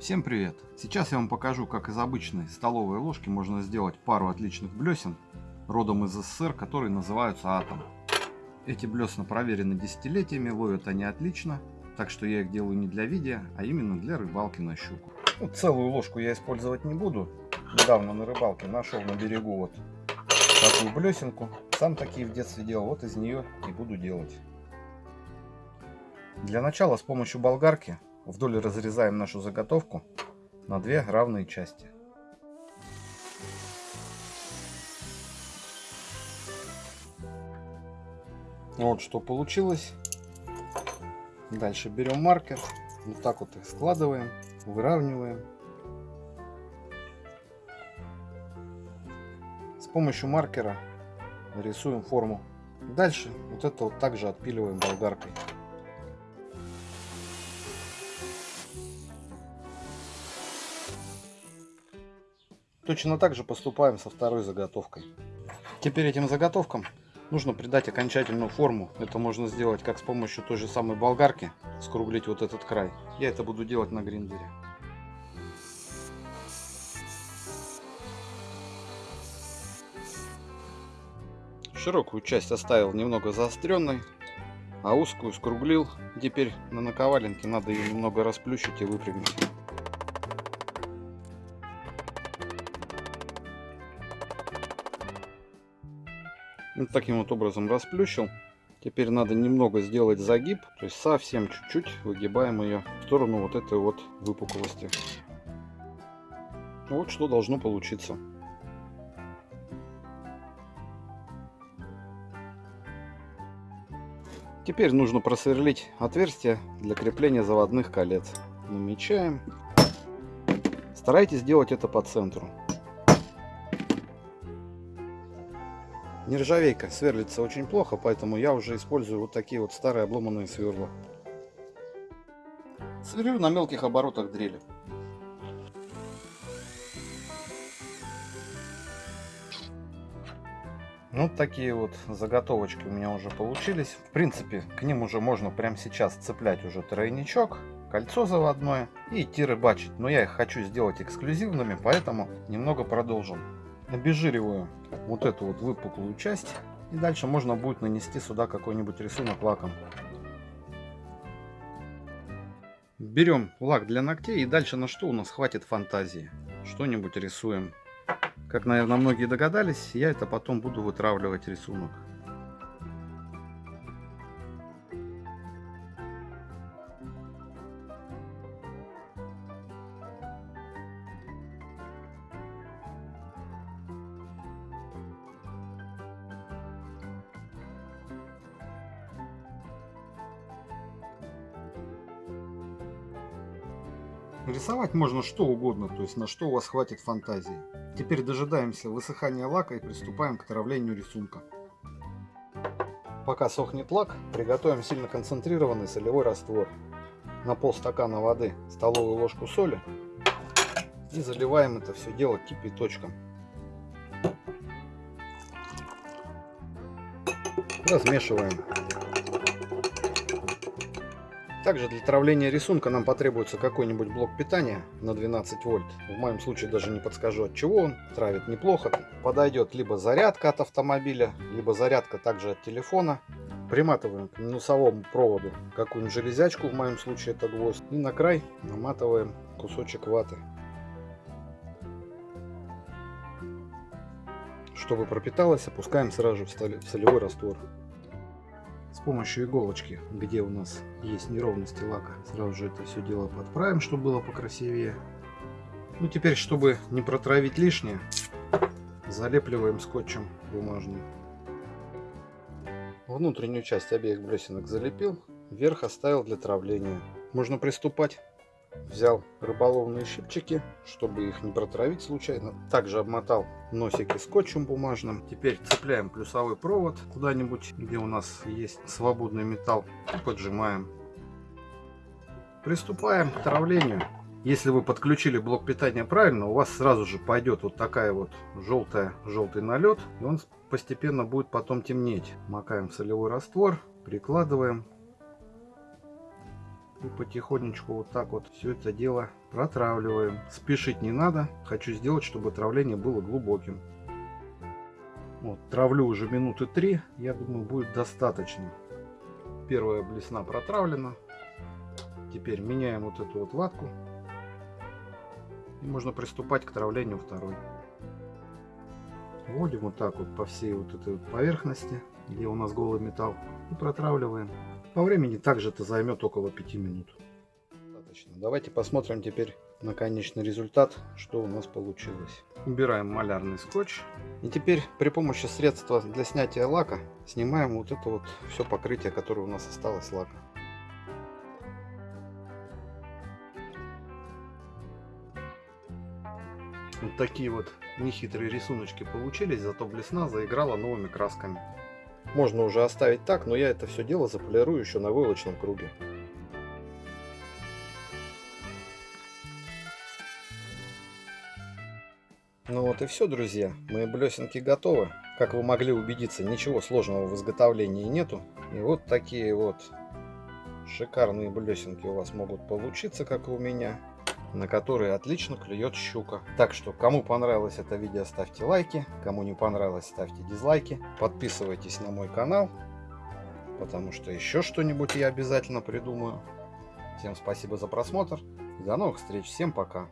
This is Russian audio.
Всем привет! Сейчас я вам покажу, как из обычной столовой ложки можно сделать пару отличных блесен, родом из СССР, которые называются Атом. Эти блесна проверены десятилетиями, ловят они отлично, так что я их делаю не для видео, а именно для рыбалки на щуку. Ну, целую ложку я использовать не буду. Недавно на рыбалке нашел на берегу вот такую блесенку. Сам такие в детстве делал, вот из нее и буду делать. Для начала с помощью болгарки вдоль разрезаем нашу заготовку на две равные части. Вот что получилось. Дальше берем маркер, вот так вот их складываем, выравниваем. С помощью маркера рисуем форму. Дальше вот это вот также отпиливаем болгаркой. Точно так же поступаем со второй заготовкой. Теперь этим заготовкам нужно придать окончательную форму. Это можно сделать как с помощью той же самой болгарки, скруглить вот этот край. Я это буду делать на гриндере. Широкую часть оставил немного заостренной, а узкую скруглил. Теперь на наковаленке надо ее немного расплющить и выпрямить. Вот таким вот образом расплющил. Теперь надо немного сделать загиб, то есть совсем чуть-чуть выгибаем ее в сторону вот этой вот выпуклости. Вот что должно получиться. Теперь нужно просверлить отверстие для крепления заводных колец. Намечаем. Старайтесь делать это по центру. Нержавейка сверлится очень плохо, поэтому я уже использую вот такие вот старые обломанные сверла. Сверлю на мелких оборотах дрели. Вот ну, такие вот заготовочки у меня уже получились. В принципе, к ним уже можно прямо сейчас цеплять уже тройничок, кольцо заводное и идти рыбачить. Но я их хочу сделать эксклюзивными, поэтому немного продолжим обезжириваю вот эту вот выпуклую часть. И дальше можно будет нанести сюда какой-нибудь рисунок лаком. Берем лак для ногтей и дальше на что у нас хватит фантазии. Что-нибудь рисуем. Как, наверное, многие догадались, я это потом буду вытравливать рисунок. Рисовать можно что угодно, то есть на что у вас хватит фантазии. Теперь дожидаемся высыхания лака и приступаем к травлению рисунка. Пока сохнет лак, приготовим сильно концентрированный солевой раствор. На полстакана воды столовую ложку соли и заливаем это все дело кипяточком. Размешиваем. Также для травления рисунка нам потребуется какой-нибудь блок питания на 12 вольт. В моем случае даже не подскажу от чего он. Травит неплохо. Подойдет либо зарядка от автомобиля, либо зарядка также от телефона. Приматываем к минусовому проводу какую-нибудь железячку, в моем случае это гвоздь. И на край наматываем кусочек ваты. Чтобы пропиталось, опускаем сразу в солевой раствор с помощью иголочки, где у нас есть неровности лака, сразу же это все дело подправим, чтобы было покрасивее. Ну теперь, чтобы не протравить лишнее, залепливаем скотчем бумажным. Внутреннюю часть обеих блесенок залепил, верх оставил для травления. Можно приступать. Взял рыболовные щипчики, чтобы их не протравить случайно. Также обмотал носики скотчем бумажным. Теперь цепляем плюсовой провод куда-нибудь, где у нас есть свободный металл. Поджимаем. Приступаем к травлению. Если вы подключили блок питания правильно, у вас сразу же пойдет вот такая вот желтая, желтый налет. И он постепенно будет потом темнеть. Макаем солевой раствор, прикладываем И потихонечку вот так вот все это дело протравливаем. Спешить не надо. Хочу сделать, чтобы травление было глубоким. Вот, травлю уже минуты три. Я думаю, будет достаточно. Первая блесна протравлена. Теперь меняем вот эту вот ватку. И можно приступать к травлению второй. Вводим вот так вот по всей вот этой вот поверхности, где у нас голый металл. И протравливаем. По времени также это займет около 5 минут. Достаточно. Давайте посмотрим теперь на конечный результат, что у нас получилось. Убираем малярный скотч. И теперь при помощи средства для снятия лака снимаем вот это вот все покрытие, которое у нас осталось лака. Вот такие вот нехитрые рисуночки получились, зато блесна заиграла новыми красками. Можно уже оставить так, но я это все дело заполирую еще на войлочном круге. Ну вот и все, друзья. Мои блесенки готовы. Как вы могли убедиться, ничего сложного в изготовлении нету. И вот такие вот шикарные блесенки у вас могут получиться, как и у меня на которые отлично клюет щука. Так что, кому понравилось это видео, ставьте лайки, кому не понравилось, ставьте дизлайки. Подписывайтесь на мой канал, потому что еще что-нибудь я обязательно придумаю. Всем спасибо за просмотр до новых встреч. Всем пока.